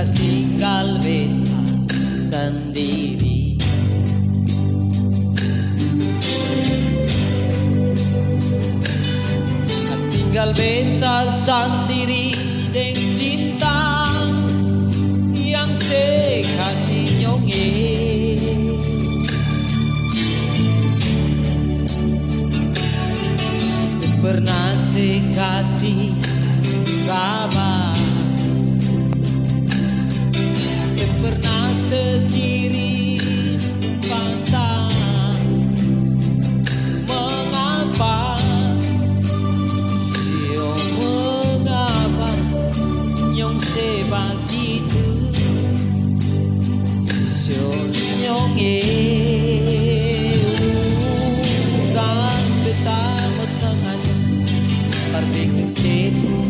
Kasih tinggal beta sendiri. Tinggal beta sendiri dengan cinta yang sekasih kasih pernah sekasih kabar pernah seciri pasangan Mengapa Sio mengapa Yang sebagi itu Sio nyong e Bukan betapa sengaja Tapi kesitu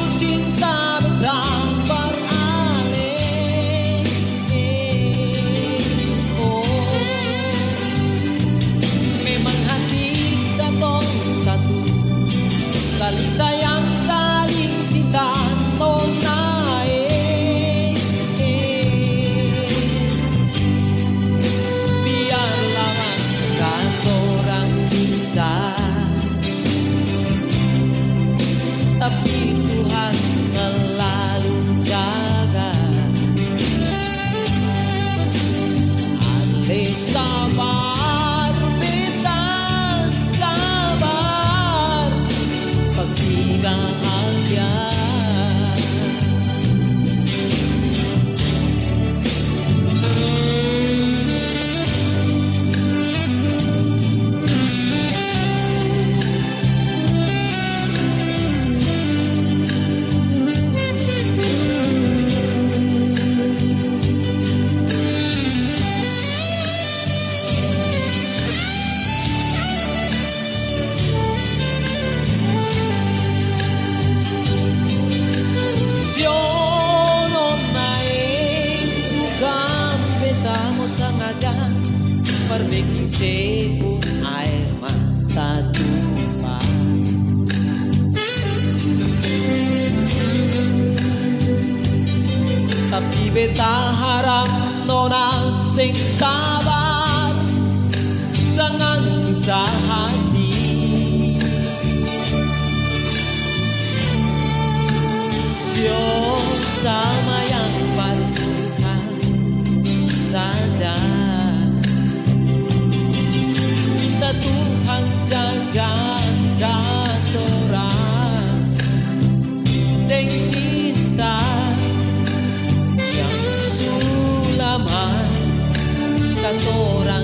Cả. Beta harap nona sing sabar Jangan susah adoran